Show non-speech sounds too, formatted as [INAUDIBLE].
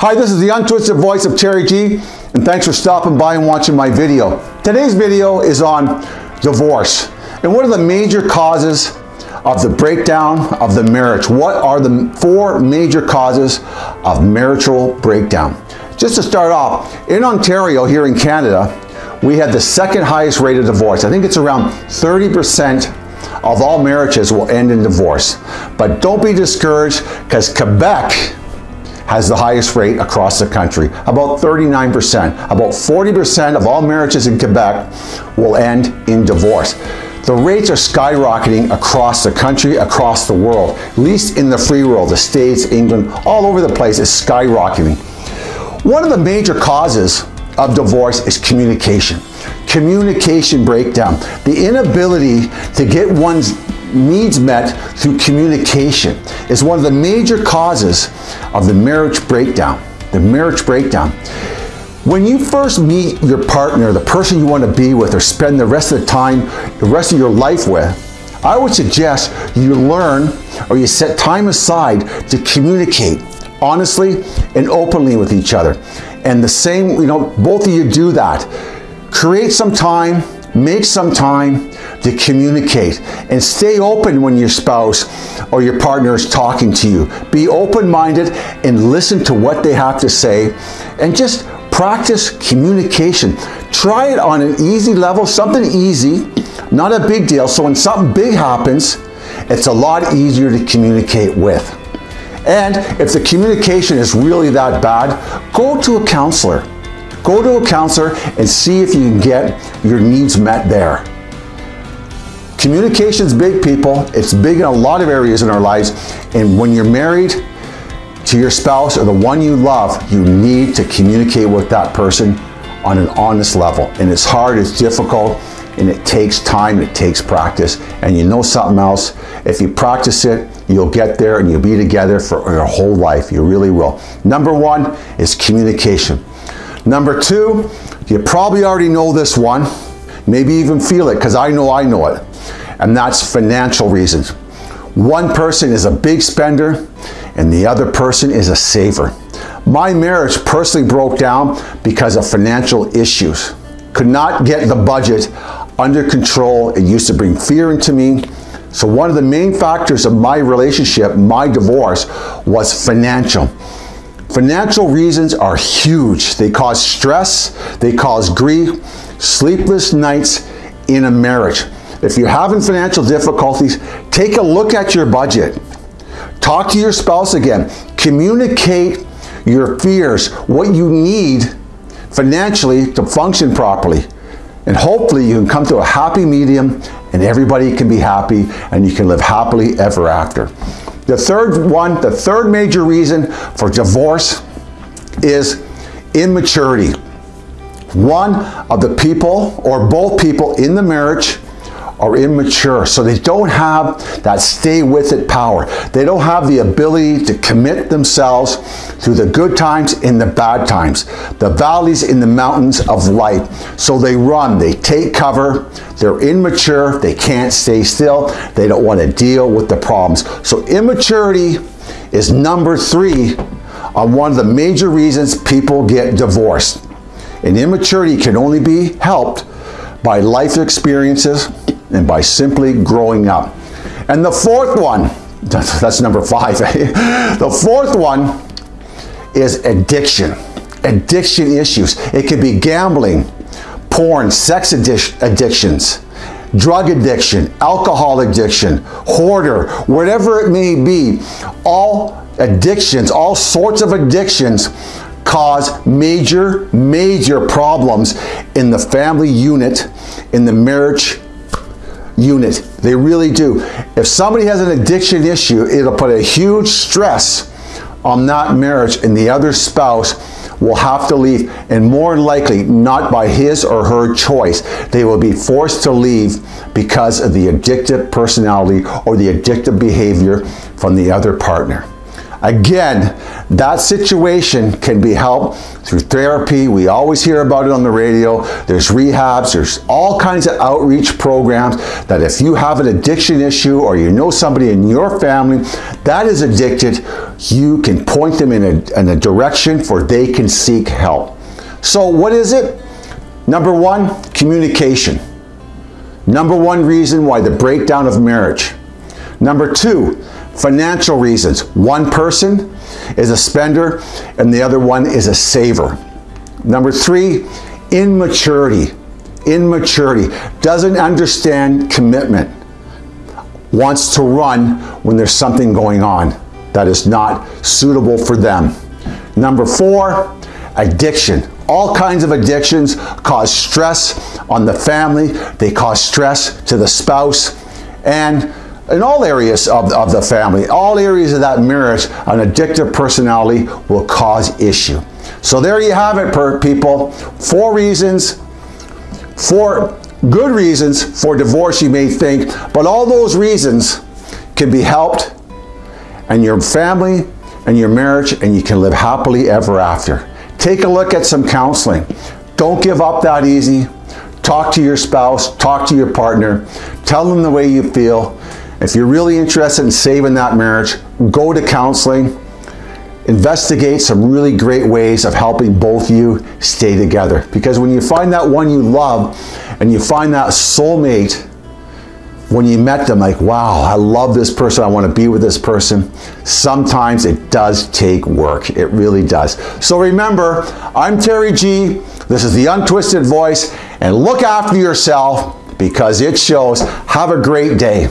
Hi, this is the untwisted voice of Terry G, and thanks for stopping by and watching my video. Today's video is on divorce, and what are the major causes of the breakdown of the marriage? What are the four major causes of marital breakdown? Just to start off, in Ontario, here in Canada, we had the second highest rate of divorce. I think it's around 30% of all marriages will end in divorce. But don't be discouraged because Quebec has the highest rate across the country, about 39%. About 40% of all marriages in Quebec will end in divorce. The rates are skyrocketing across the country, across the world, at least in the free world, the States, England, all over the place is skyrocketing. One of the major causes of divorce is communication. Communication breakdown. The inability to get one's needs met through communication is one of the major causes of the marriage breakdown. The marriage breakdown. When you first meet your partner, the person you want to be with or spend the rest of the time, the rest of your life with, I would suggest you learn or you set time aside to communicate honestly and openly with each other. And the same, you know, both of you do that. Create some time, make some time to communicate and stay open when your spouse or your partner is talking to you. Be open-minded and listen to what they have to say and just practice communication. Try it on an easy level, something easy, not a big deal. So when something big happens, it's a lot easier to communicate with. And if the communication is really that bad, go to a counselor. Go to a counselor and see if you can get your needs met there. Communication's big, people. It's big in a lot of areas in our lives. And when you're married to your spouse or the one you love, you need to communicate with that person on an honest level. And it's hard, it's difficult, and it takes time, it takes practice. And you know something else, if you practice it, you'll get there and you'll be together for your whole life. You really will. Number one is communication. Number two, you probably already know this one, maybe even feel it because I know I know it and that's financial reasons. One person is a big spender and the other person is a saver. My marriage personally broke down because of financial issues. Could not get the budget under control. It used to bring fear into me. So one of the main factors of my relationship, my divorce, was financial. Financial reasons are huge. They cause stress, they cause grief, sleepless nights in a marriage. If you're having financial difficulties, take a look at your budget. Talk to your spouse again. Communicate your fears, what you need financially to function properly. And hopefully you can come to a happy medium and everybody can be happy and you can live happily ever after. The third one, the third major reason for divorce is immaturity. One of the people or both people in the marriage are immature. So they don't have that stay with it power. They don't have the ability to commit themselves through the good times and the bad times, the valleys and the mountains of life. So they run, they take cover, they're immature, they can't stay still, they don't want to deal with the problems. So immaturity is number three on one of the major reasons people get divorced. And immaturity can only be helped by life experiences, and by simply growing up. And the fourth one, [LAUGHS] that's number five. [LAUGHS] the fourth one is addiction. Addiction issues. It could be gambling, porn, sex addic addictions, drug addiction, alcohol addiction, hoarder, whatever it may be. All addictions, all sorts of addictions cause major, major problems in the family unit, in the marriage unit. They really do. If somebody has an addiction issue, it'll put a huge stress on that marriage and the other spouse will have to leave and more likely not by his or her choice. They will be forced to leave because of the addictive personality or the addictive behavior from the other partner. Again, that situation can be helped through therapy. We always hear about it on the radio. There's rehabs, there's all kinds of outreach programs that if you have an addiction issue or you know somebody in your family that is addicted, you can point them in a, in a direction for they can seek help. So what is it? Number one, communication. Number one reason why the breakdown of marriage. Number two, Financial reasons. One person is a spender and the other one is a saver. Number three, immaturity. Immaturity. Doesn't understand commitment. Wants to run when there's something going on that is not suitable for them. Number four, addiction. All kinds of addictions cause stress on the family. They cause stress to the spouse and in all areas of, of the family, all areas of that marriage, an addictive personality will cause issue. So there you have it, people. Four reasons, four good reasons for divorce you may think, but all those reasons can be helped and your family and your marriage and you can live happily ever after. Take a look at some counseling. Don't give up that easy. Talk to your spouse, talk to your partner, tell them the way you feel, if you're really interested in saving that marriage, go to counseling, investigate some really great ways of helping both you stay together. Because when you find that one you love and you find that soulmate, when you met them, like, wow, I love this person, I want to be with this person, sometimes it does take work. It really does. So remember, I'm Terry G. This is the Untwisted Voice, and look after yourself because it shows. Have a great day.